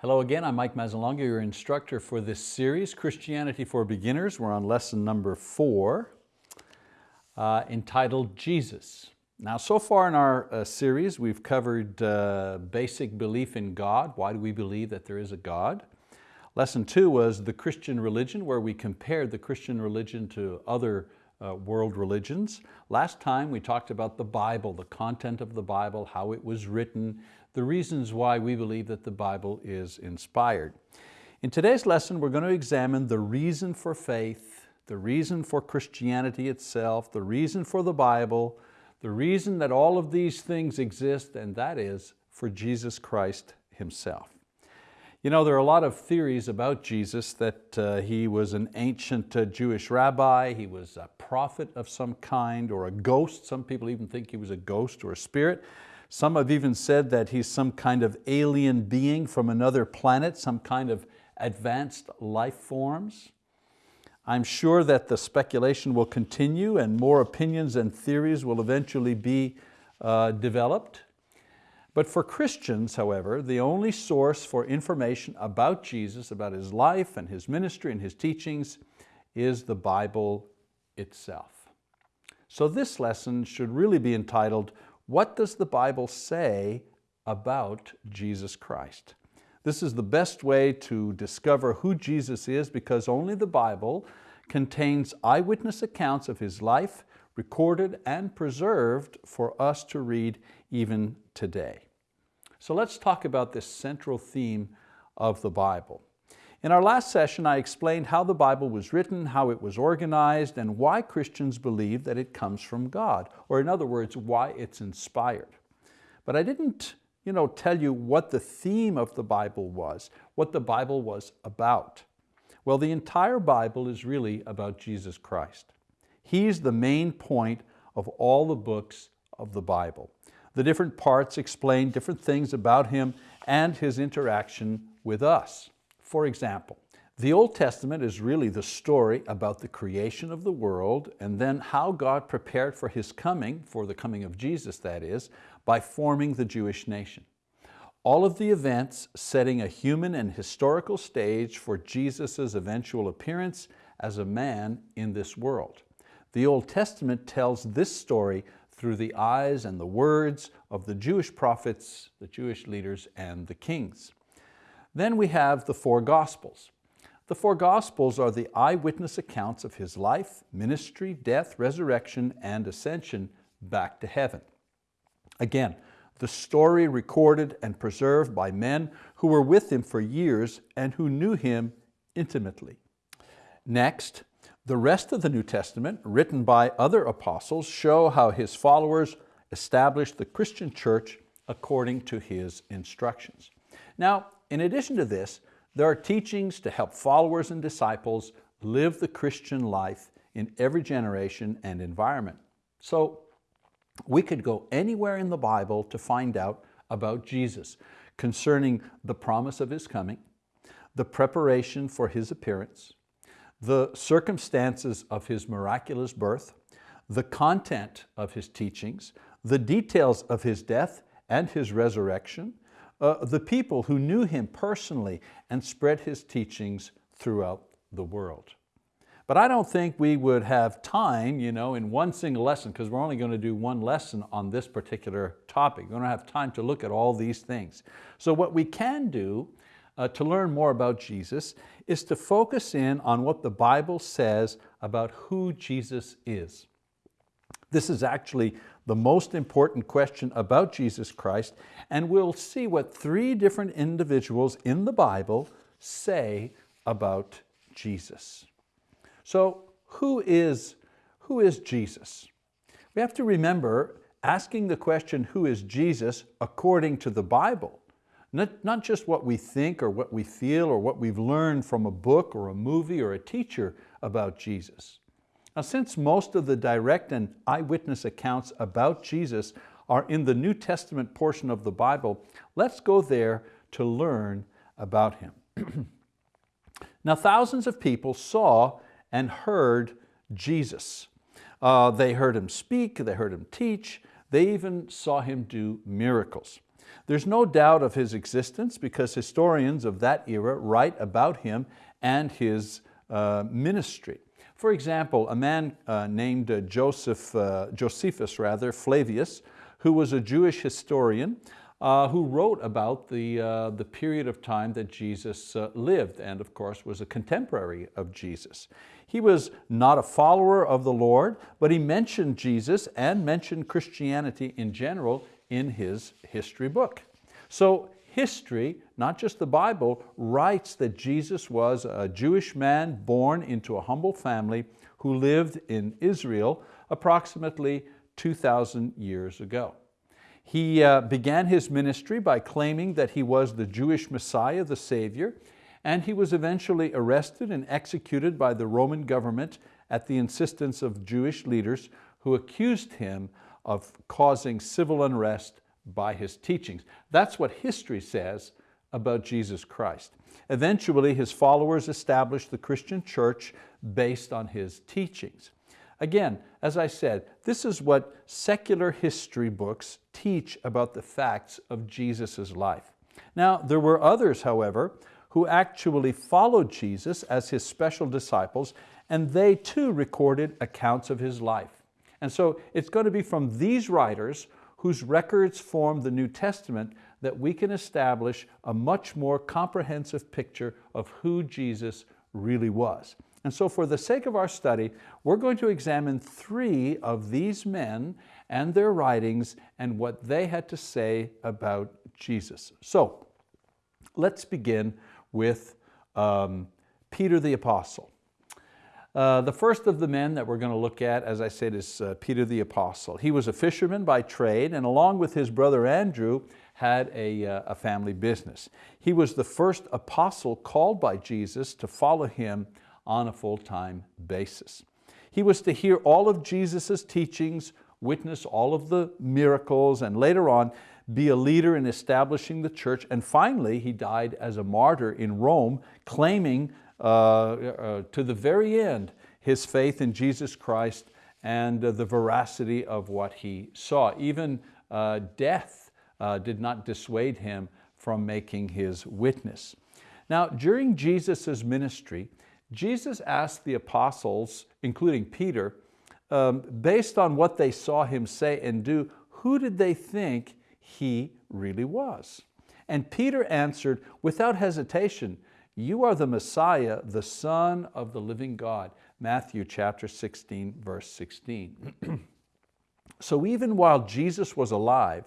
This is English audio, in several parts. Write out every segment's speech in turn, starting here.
Hello again, I'm Mike Mazzalongo, your instructor for this series, Christianity for Beginners. We're on lesson number four, uh, entitled Jesus. Now so far in our uh, series, we've covered uh, basic belief in God. Why do we believe that there is a God? Lesson two was the Christian religion, where we compared the Christian religion to other uh, world religions. Last time we talked about the Bible, the content of the Bible, how it was written, the reasons why we believe that the Bible is inspired. In today's lesson, we're going to examine the reason for faith, the reason for Christianity itself, the reason for the Bible, the reason that all of these things exist, and that is for Jesus Christ Himself. You know, there are a lot of theories about Jesus that uh, he was an ancient uh, Jewish rabbi, he was a prophet of some kind, or a ghost. Some people even think he was a ghost or a spirit. Some have even said that he's some kind of alien being from another planet, some kind of advanced life forms. I'm sure that the speculation will continue and more opinions and theories will eventually be uh, developed. But for Christians, however, the only source for information about Jesus, about His life and His ministry and His teachings is the Bible itself. So this lesson should really be entitled, what does the Bible say about Jesus Christ? This is the best way to discover who Jesus is because only the Bible contains eyewitness accounts of His life, recorded and preserved for us to read even today. So let's talk about this central theme of the Bible. In our last session, I explained how the Bible was written, how it was organized, and why Christians believe that it comes from God, or in other words, why it's inspired. But I didn't you know, tell you what the theme of the Bible was, what the Bible was about. Well, the entire Bible is really about Jesus Christ. He's the main point of all the books of the Bible. The different parts explain different things about Him and His interaction with us. For example, the Old Testament is really the story about the creation of the world and then how God prepared for His coming, for the coming of Jesus that is, by forming the Jewish nation. All of the events setting a human and historical stage for Jesus' eventual appearance as a man in this world. The Old Testament tells this story through the eyes and the words of the Jewish prophets, the Jewish leaders, and the kings. Then we have the four Gospels. The four Gospels are the eyewitness accounts of His life, ministry, death, resurrection, and ascension back to heaven. Again, the story recorded and preserved by men who were with Him for years and who knew Him intimately. Next, the rest of the New Testament, written by other apostles, show how His followers established the Christian church according to His instructions. Now, in addition to this, there are teachings to help followers and disciples live the Christian life in every generation and environment. So we could go anywhere in the Bible to find out about Jesus concerning the promise of His coming, the preparation for His appearance, the circumstances of His miraculous birth, the content of His teachings, the details of His death and His resurrection, uh, the people who knew him personally and spread his teachings throughout the world. But I don't think we would have time you know, in one single lesson, because we're only going to do one lesson on this particular topic. We don't have time to look at all these things. So what we can do uh, to learn more about Jesus is to focus in on what the Bible says about who Jesus is. This is actually the most important question about Jesus Christ, and we'll see what three different individuals in the Bible say about Jesus. So who is, who is Jesus? We have to remember asking the question, who is Jesus, according to the Bible. Not, not just what we think or what we feel or what we've learned from a book or a movie or a teacher about Jesus. Now, since most of the direct and eyewitness accounts about Jesus are in the New Testament portion of the Bible, let's go there to learn about Him. now, thousands of people saw and heard Jesus. Uh, they heard Him speak, they heard Him teach, they even saw Him do miracles. There's no doubt of his existence because historians of that era write about him and his uh, ministry. For example, a man uh, named uh, Joseph, uh, Josephus rather, Flavius, who was a Jewish historian, uh, who wrote about the, uh, the period of time that Jesus uh, lived and of course was a contemporary of Jesus. He was not a follower of the Lord, but he mentioned Jesus and mentioned Christianity in general in his history book. So history, not just the Bible, writes that Jesus was a Jewish man born into a humble family who lived in Israel approximately 2,000 years ago. He uh, began his ministry by claiming that he was the Jewish Messiah, the Savior, and he was eventually arrested and executed by the Roman government at the insistence of Jewish leaders who accused him of causing civil unrest by his teachings. That's what history says about Jesus Christ. Eventually, his followers established the Christian church based on his teachings. Again, as I said, this is what secular history books teach about the facts of Jesus' life. Now, there were others, however, who actually followed Jesus as his special disciples, and they too recorded accounts of his life. And so it's going to be from these writers whose records form the New Testament that we can establish a much more comprehensive picture of who Jesus really was. And so for the sake of our study, we're going to examine three of these men and their writings and what they had to say about Jesus. So let's begin with um, Peter the Apostle. Uh, the first of the men that we're going to look at, as I said, is uh, Peter the Apostle. He was a fisherman by trade and along with his brother Andrew had a, uh, a family business. He was the first apostle called by Jesus to follow him on a full-time basis. He was to hear all of Jesus' teachings, witness all of the miracles, and later on be a leader in establishing the church. And finally, he died as a martyr in Rome, claiming to the very end his faith in Jesus Christ and uh, the veracity of what he saw. Even uh, death uh, did not dissuade him from making his witness. Now, during Jesus' ministry, Jesus asked the apostles, including Peter, um, based on what they saw him say and do, who did they think he really was? And Peter answered without hesitation, you are the Messiah, the Son of the living God. Matthew chapter 16, verse 16. so even while Jesus was alive,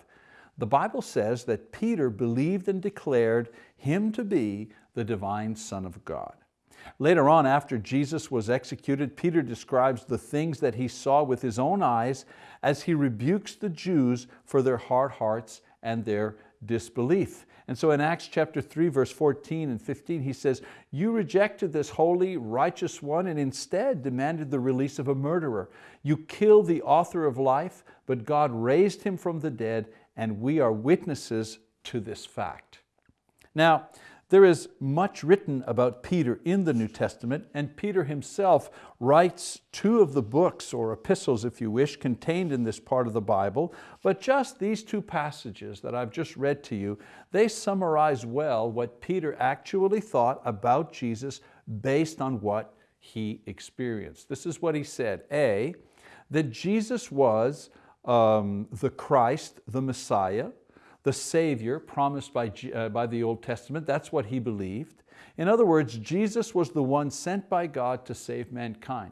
the Bible says that Peter believed and declared him to be the divine Son of God. Later on, after Jesus was executed, Peter describes the things that he saw with his own eyes as he rebukes the Jews for their hard hearts and their disbelief. And so in Acts chapter 3, verse 14 and 15, he says, you rejected this holy, righteous one and instead demanded the release of a murderer. You killed the author of life, but God raised him from the dead, and we are witnesses to this fact. Now, there is much written about Peter in the New Testament, and Peter himself writes two of the books, or epistles if you wish, contained in this part of the Bible, but just these two passages that I've just read to you, they summarize well what Peter actually thought about Jesus based on what he experienced. This is what he said, A, that Jesus was um, the Christ, the Messiah, the Savior promised by, uh, by the Old Testament. That's what he believed. In other words, Jesus was the one sent by God to save mankind.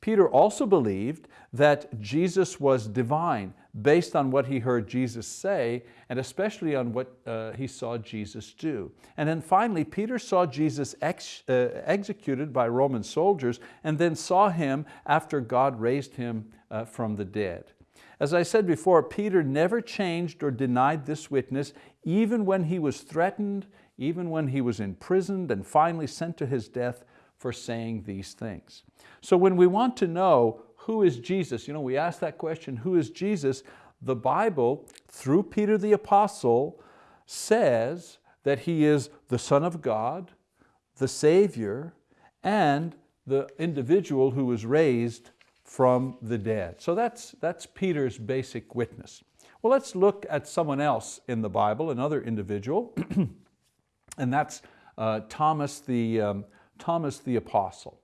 Peter also believed that Jesus was divine based on what he heard Jesus say and especially on what uh, he saw Jesus do. And then finally, Peter saw Jesus ex uh, executed by Roman soldiers and then saw him after God raised him uh, from the dead. As I said before, Peter never changed or denied this witness, even when he was threatened, even when he was imprisoned and finally sent to his death for saying these things. So when we want to know who is Jesus, you know, we ask that question, who is Jesus? The Bible, through Peter the Apostle, says that He is the Son of God, the Savior, and the individual who was raised from the dead. So that's, that's Peter's basic witness. Well, let's look at someone else in the Bible, another individual, and that's uh, Thomas, the, um, Thomas the Apostle.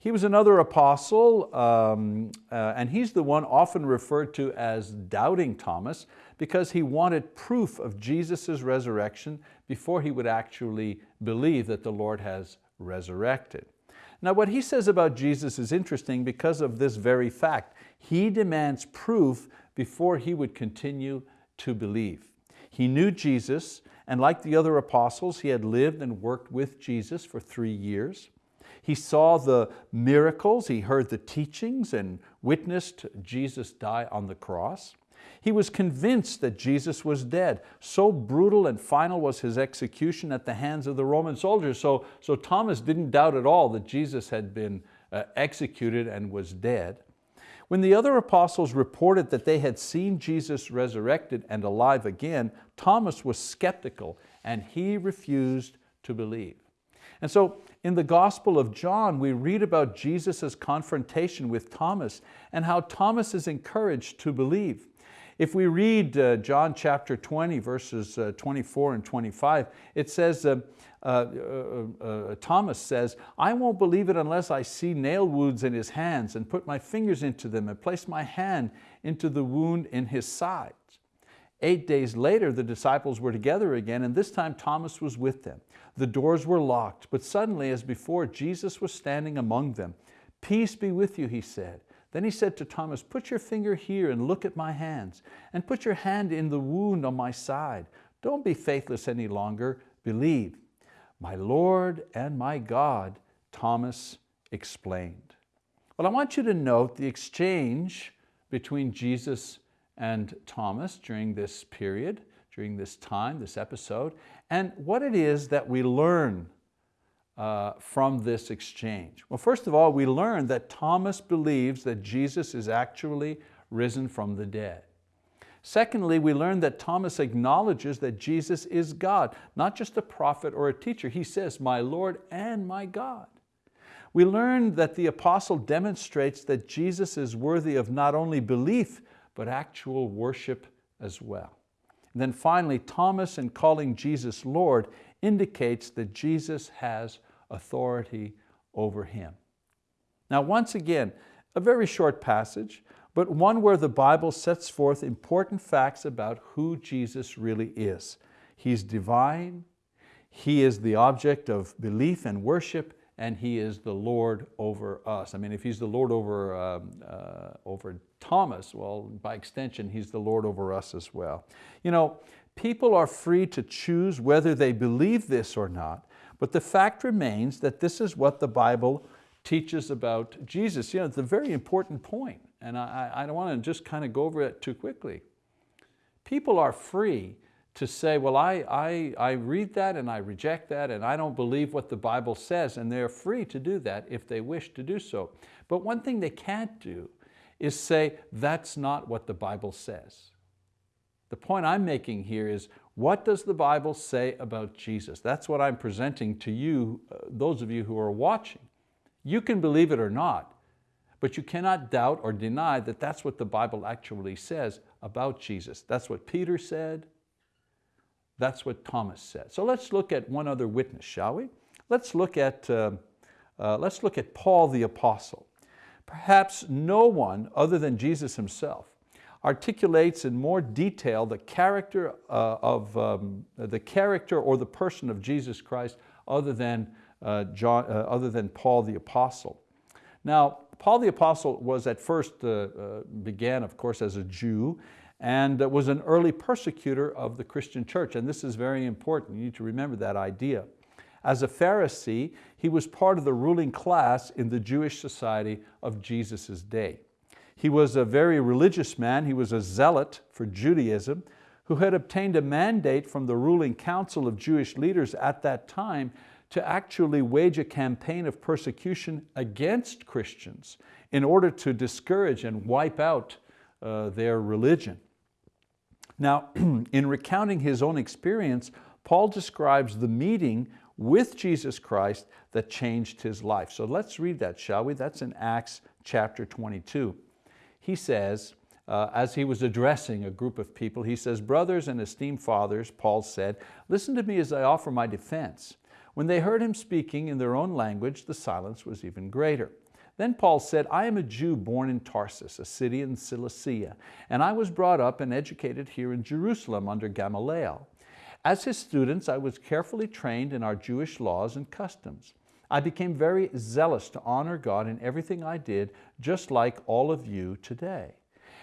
He was another apostle, um, uh, and he's the one often referred to as Doubting Thomas because he wanted proof of Jesus' resurrection before he would actually believe that the Lord has resurrected. Now what he says about Jesus is interesting because of this very fact. He demands proof before he would continue to believe. He knew Jesus, and like the other apostles, he had lived and worked with Jesus for three years. He saw the miracles, he heard the teachings and witnessed Jesus die on the cross. He was convinced that Jesus was dead. So brutal and final was his execution at the hands of the Roman soldiers. So, so Thomas didn't doubt at all that Jesus had been uh, executed and was dead. When the other apostles reported that they had seen Jesus resurrected and alive again, Thomas was skeptical and he refused to believe. And so in the Gospel of John, we read about Jesus' confrontation with Thomas and how Thomas is encouraged to believe. If we read uh, John chapter 20, verses uh, 24 and 25, it says, uh, uh, uh, uh, Thomas says, I won't believe it unless I see nail wounds in his hands and put my fingers into them and place my hand into the wound in his side. Eight days later, the disciples were together again, and this time Thomas was with them. The doors were locked, but suddenly, as before, Jesus was standing among them. Peace be with you, he said. Then he said to Thomas, put your finger here and look at my hands, and put your hand in the wound on my side. Don't be faithless any longer, believe. My Lord and my God, Thomas explained. Well, I want you to note the exchange between Jesus and Thomas during this period, during this time, this episode, and what it is that we learn uh, from this exchange? Well, first of all, we learn that Thomas believes that Jesus is actually risen from the dead. Secondly, we learn that Thomas acknowledges that Jesus is God, not just a prophet or a teacher. He says, my Lord and my God. We learn that the apostle demonstrates that Jesus is worthy of not only belief, but actual worship as well. And then finally, Thomas in calling Jesus Lord indicates that Jesus has authority over him. Now once again, a very short passage, but one where the Bible sets forth important facts about who Jesus really is. He's divine, He is the object of belief and worship, and He is the Lord over us. I mean, if He's the Lord over, um, uh, over Thomas, well, by extension, He's the Lord over us as well. You know, people are free to choose whether they believe this or not, but the fact remains that this is what the Bible teaches about Jesus. You know, it's a very important point, and I, I don't want to just kind of go over it too quickly. People are free to say, well, I, I, I read that and I reject that and I don't believe what the Bible says, and they're free to do that if they wish to do so. But one thing they can't do is say, that's not what the Bible says. The point I'm making here is, what does the Bible say about Jesus? That's what I'm presenting to you, uh, those of you who are watching. You can believe it or not, but you cannot doubt or deny that that's what the Bible actually says about Jesus. That's what Peter said, that's what Thomas said. So let's look at one other witness, shall we? Let's look at, uh, uh, let's look at Paul the Apostle. Perhaps no one other than Jesus himself articulates in more detail the character uh, of um, the character or the person of Jesus Christ other than, uh, John, uh, other than Paul the Apostle. Now, Paul the Apostle was at first, uh, uh, began of course as a Jew and was an early persecutor of the Christian church. And this is very important, you need to remember that idea. As a Pharisee, he was part of the ruling class in the Jewish society of Jesus' day. He was a very religious man, he was a zealot for Judaism, who had obtained a mandate from the ruling council of Jewish leaders at that time to actually wage a campaign of persecution against Christians in order to discourage and wipe out uh, their religion. Now, in recounting his own experience, Paul describes the meeting with Jesus Christ that changed his life. So let's read that, shall we? That's in Acts chapter 22. He says, uh, as he was addressing a group of people, he says, brothers and esteemed fathers, Paul said, listen to me as I offer my defense. When they heard him speaking in their own language, the silence was even greater. Then Paul said, I am a Jew born in Tarsus, a city in Cilicia, and I was brought up and educated here in Jerusalem under Gamaliel. As his students, I was carefully trained in our Jewish laws and customs. I became very zealous to honor God in everything I did, just like all of you today.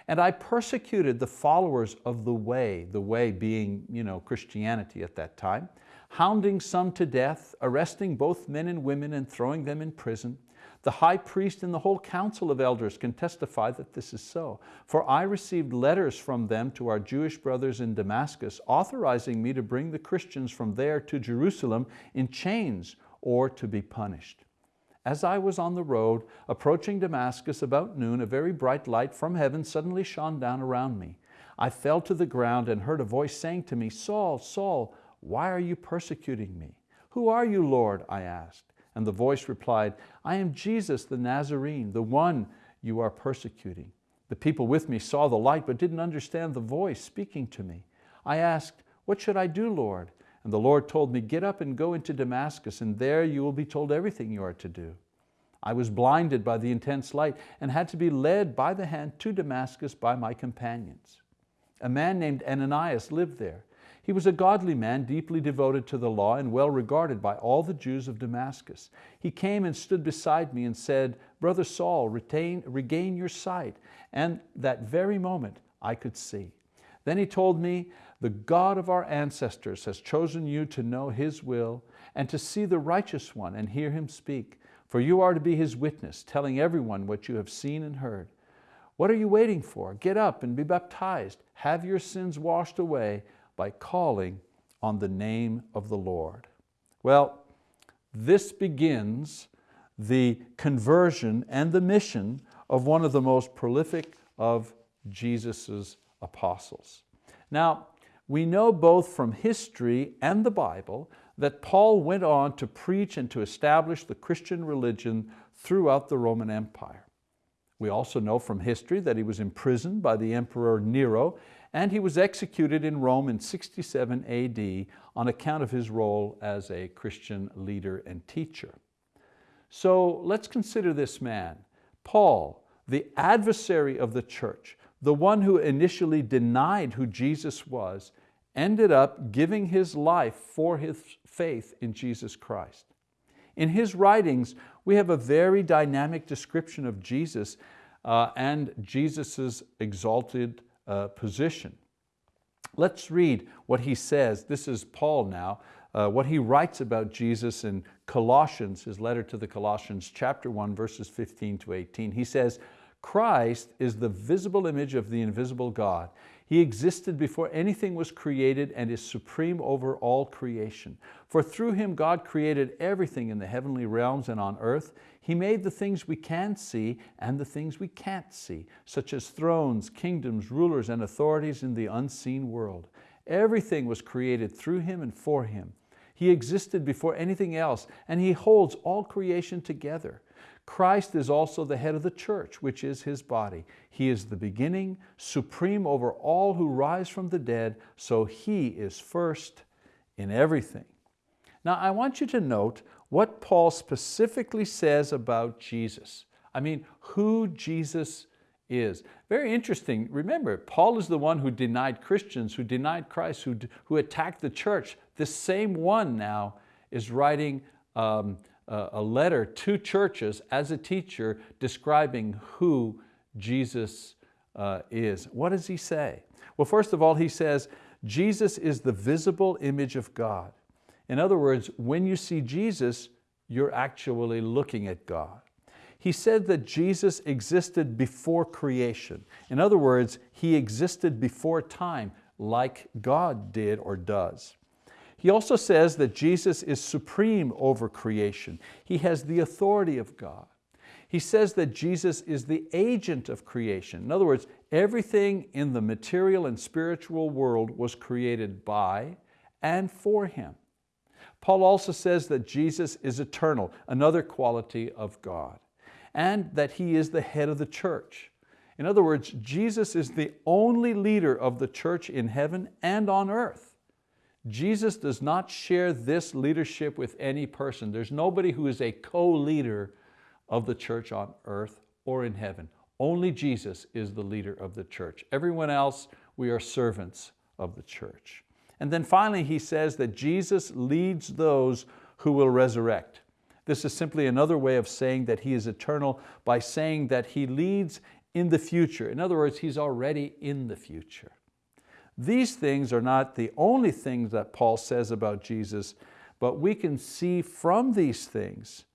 And I persecuted the followers of the way, the way being you know, Christianity at that time, hounding some to death, arresting both men and women and throwing them in prison. The high priest and the whole council of elders can testify that this is so. For I received letters from them to our Jewish brothers in Damascus, authorizing me to bring the Christians from there to Jerusalem in chains or to be punished. As I was on the road, approaching Damascus about noon, a very bright light from heaven suddenly shone down around me. I fell to the ground and heard a voice saying to me, Saul, Saul, why are you persecuting me? Who are you, Lord? I asked. And the voice replied, I am Jesus the Nazarene, the one you are persecuting. The people with me saw the light but didn't understand the voice speaking to me. I asked, what should I do, Lord? And the Lord told me, get up and go into Damascus and there you will be told everything you are to do. I was blinded by the intense light and had to be led by the hand to Damascus by my companions. A man named Ananias lived there. He was a godly man, deeply devoted to the law and well regarded by all the Jews of Damascus. He came and stood beside me and said, Brother Saul, retain, regain your sight. And that very moment I could see. Then he told me, the God of our ancestors has chosen you to know His will and to see the righteous one and hear Him speak. For you are to be His witness, telling everyone what you have seen and heard. What are you waiting for? Get up and be baptized. Have your sins washed away by calling on the name of the Lord. Well, this begins the conversion and the mission of one of the most prolific of Jesus's apostles. Now, we know both from history and the Bible that Paul went on to preach and to establish the Christian religion throughout the Roman Empire. We also know from history that he was imprisoned by the Emperor Nero and he was executed in Rome in 67 AD on account of his role as a Christian leader and teacher. So let's consider this man, Paul, the adversary of the church, the one who initially denied who Jesus was, ended up giving his life for his faith in Jesus Christ. In his writings, we have a very dynamic description of Jesus uh, and Jesus' exalted uh, position. Let's read what he says. This is Paul now, uh, what he writes about Jesus in Colossians, his letter to the Colossians, chapter 1, verses 15 to 18. He says, Christ is the visible image of the invisible God. He existed before anything was created and is supreme over all creation. For through Him God created everything in the heavenly realms and on earth. He made the things we can see and the things we can't see, such as thrones, kingdoms, rulers, and authorities in the unseen world. Everything was created through Him and for Him. He existed before anything else and He holds all creation together. Christ is also the head of the church, which is His body. He is the beginning, supreme over all who rise from the dead, so He is first in everything. Now I want you to note what Paul specifically says about Jesus. I mean, who Jesus is. Very interesting. Remember, Paul is the one who denied Christians, who denied Christ, who, who attacked the church. This same one now is writing um, a letter to churches as a teacher describing who Jesus uh, is. What does he say? Well, first of all, he says, Jesus is the visible image of God. In other words, when you see Jesus, you're actually looking at God. He said that Jesus existed before creation. In other words, He existed before time like God did or does. He also says that Jesus is supreme over creation. He has the authority of God. He says that Jesus is the agent of creation. In other words, everything in the material and spiritual world was created by and for Him. Paul also says that Jesus is eternal, another quality of God, and that He is the head of the church. In other words, Jesus is the only leader of the church in heaven and on earth. Jesus does not share this leadership with any person. There's nobody who is a co-leader of the church on earth or in heaven. Only Jesus is the leader of the church. Everyone else, we are servants of the church. And then finally he says that Jesus leads those who will resurrect. This is simply another way of saying that He is eternal by saying that He leads in the future. In other words, He's already in the future. These things are not the only things that Paul says about Jesus, but we can see from these things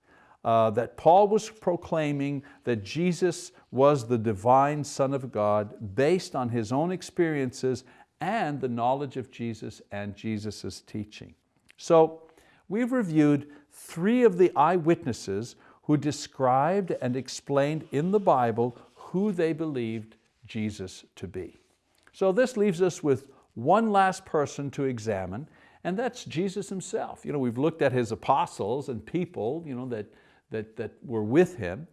uh, that Paul was proclaiming that Jesus was the divine Son of God based on his own experiences and the knowledge of Jesus and Jesus' teaching. So we've reviewed three of the eyewitnesses who described and explained in the Bible who they believed Jesus to be. So this leaves us with one last person to examine, and that's Jesus himself. You know, we've looked at his apostles and people you know, that, that, that were with him,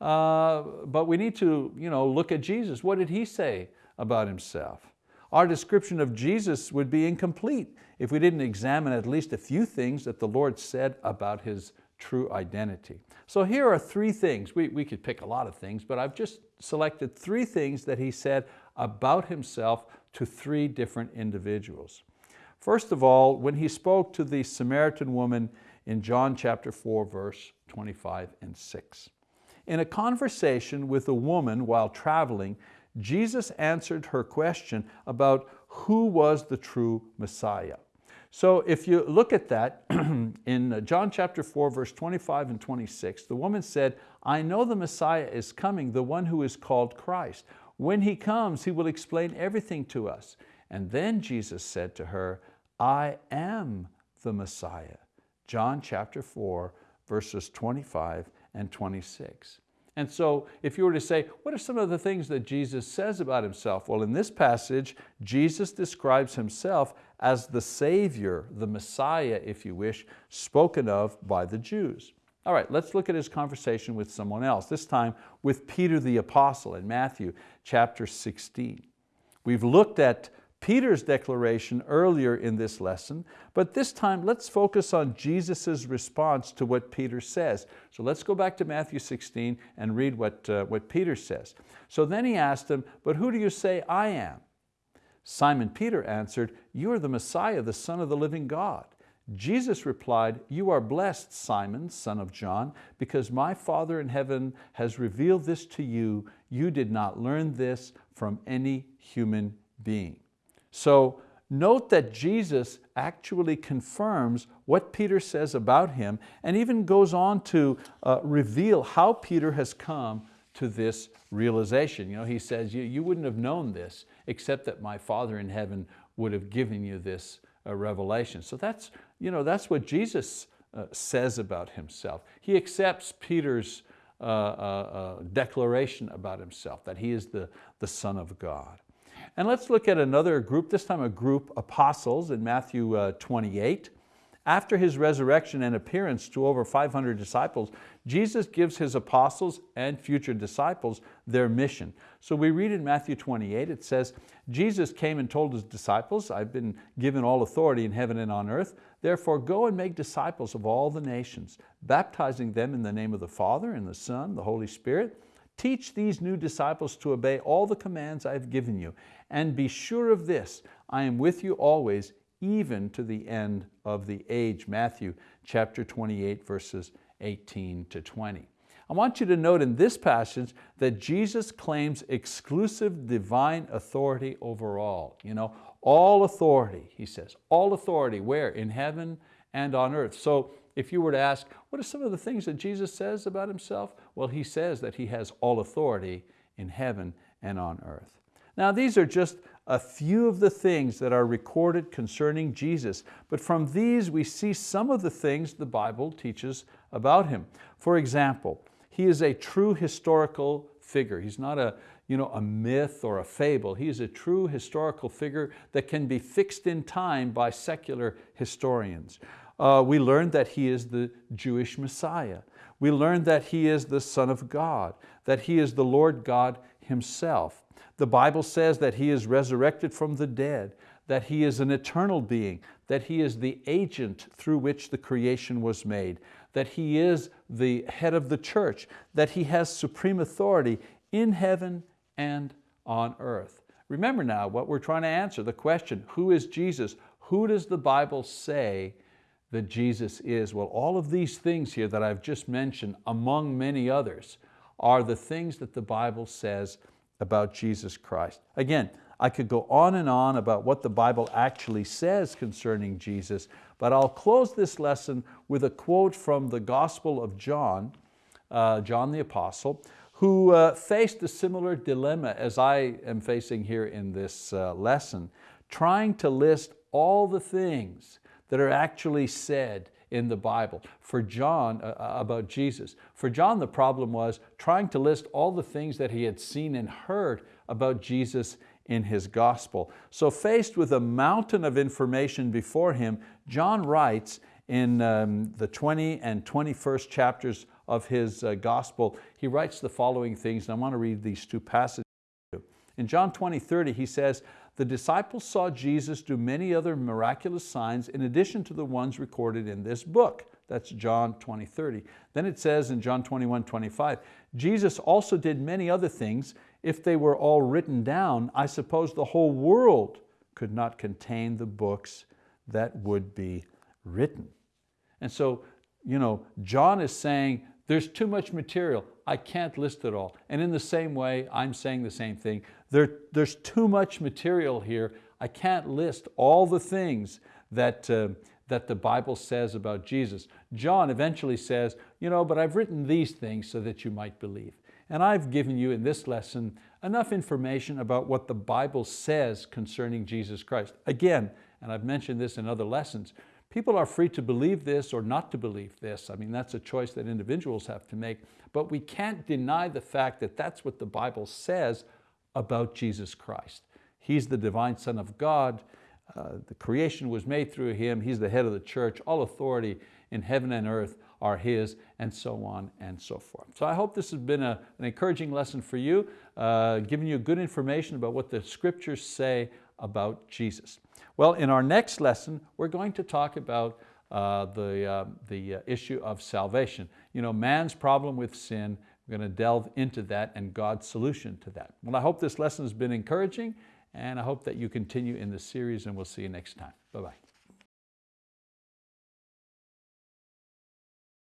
uh, but we need to you know, look at Jesus. What did he say about himself? Our description of Jesus would be incomplete if we didn't examine at least a few things that the Lord said about His true identity. So here are three things. We, we could pick a lot of things, but I've just selected three things that He said about Himself to three different individuals. First of all, when He spoke to the Samaritan woman in John chapter 4, verse 25 and 6. In a conversation with a woman while traveling, Jesus answered her question about who was the true Messiah. So if you look at that, in John chapter 4, verse 25 and 26, the woman said, I know the Messiah is coming, the one who is called Christ. When He comes, He will explain everything to us. And then Jesus said to her, I am the Messiah. John chapter 4, verses 25 and 26. And so if you were to say, what are some of the things that Jesus says about himself? Well, in this passage, Jesus describes himself as the Savior, the Messiah, if you wish, spoken of by the Jews. All right, let's look at his conversation with someone else, this time with Peter the Apostle in Matthew chapter 16. We've looked at Peter's declaration earlier in this lesson, but this time let's focus on Jesus' response to what Peter says. So let's go back to Matthew 16 and read what, uh, what Peter says. So then he asked him, but who do you say I am? Simon Peter answered, you are the Messiah, the Son of the living God. Jesus replied, you are blessed, Simon, son of John, because my Father in heaven has revealed this to you. You did not learn this from any human being. So note that Jesus actually confirms what Peter says about him and even goes on to uh, reveal how Peter has come to this realization. You know, he says, you, you wouldn't have known this except that my Father in heaven would have given you this uh, revelation. So that's, you know, that's what Jesus uh, says about himself. He accepts Peter's uh, uh, declaration about himself, that he is the, the Son of God. And let's look at another group, this time a group apostles in Matthew uh, 28. After His resurrection and appearance to over 500 disciples, Jesus gives His apostles and future disciples their mission. So we read in Matthew 28, it says, Jesus came and told His disciples, I've been given all authority in heaven and on earth, therefore go and make disciples of all the nations, baptizing them in the name of the Father and the Son, the Holy Spirit, Teach these new disciples to obey all the commands I have given you, and be sure of this, I am with you always, even to the end of the age. Matthew chapter 28, verses 18 to 20. I want you to note in this passage that Jesus claims exclusive divine authority over all. You know, all authority, he says, all authority, where? In heaven and on earth. So if you were to ask, what are some of the things that Jesus says about himself? Well, he says that he has all authority in heaven and on earth. Now these are just a few of the things that are recorded concerning Jesus, but from these we see some of the things the Bible teaches about Him. For example, He is a true historical figure. He's not a, you know, a myth or a fable. He is a true historical figure that can be fixed in time by secular historians. Uh, we learn that He is the Jewish Messiah. We learn that He is the Son of God, that He is the Lord God Himself. The Bible says that He is resurrected from the dead, that He is an eternal being, that He is the agent through which the creation was made, that He is the head of the church, that He has supreme authority in heaven and on earth. Remember now what we're trying to answer, the question, who is Jesus? Who does the Bible say that Jesus is? Well, all of these things here that I've just mentioned, among many others, are the things that the Bible says about Jesus Christ. Again, I could go on and on about what the Bible actually says concerning Jesus, but I'll close this lesson with a quote from the Gospel of John, uh, John the Apostle, who uh, faced a similar dilemma as I am facing here in this uh, lesson, trying to list all the things that are actually said in the Bible for John uh, uh, about Jesus. For John the problem was trying to list all the things that he had seen and heard about Jesus in his gospel. So faced with a mountain of information before him, John writes in um, the 20 and 21st chapters of his uh, gospel, he writes the following things, and I want to read these two passages. In John 20, 30, he says, the disciples saw Jesus do many other miraculous signs in addition to the ones recorded in this book. That's John 20, 30. Then it says in John 21, 25, Jesus also did many other things. If they were all written down, I suppose the whole world could not contain the books that would be written. And so, you know, John is saying there's too much material. I can't list it all. And in the same way, I'm saying the same thing. There, there's too much material here. I can't list all the things that, uh, that the Bible says about Jesus. John eventually says, you know, but I've written these things so that you might believe. And I've given you in this lesson enough information about what the Bible says concerning Jesus Christ. Again, and I've mentioned this in other lessons, People are free to believe this or not to believe this. I mean, that's a choice that individuals have to make, but we can't deny the fact that that's what the Bible says about Jesus Christ. He's the divine Son of God. Uh, the creation was made through Him. He's the head of the church. All authority in heaven and earth are His, and so on and so forth. So I hope this has been a, an encouraging lesson for you, uh, giving you good information about what the scriptures say about Jesus. Well, in our next lesson, we're going to talk about uh, the, uh, the uh, issue of salvation. You know, man's problem with sin, we're going to delve into that and God's solution to that. Well, I hope this lesson has been encouraging and I hope that you continue in the series and we'll see you next time. Bye-bye.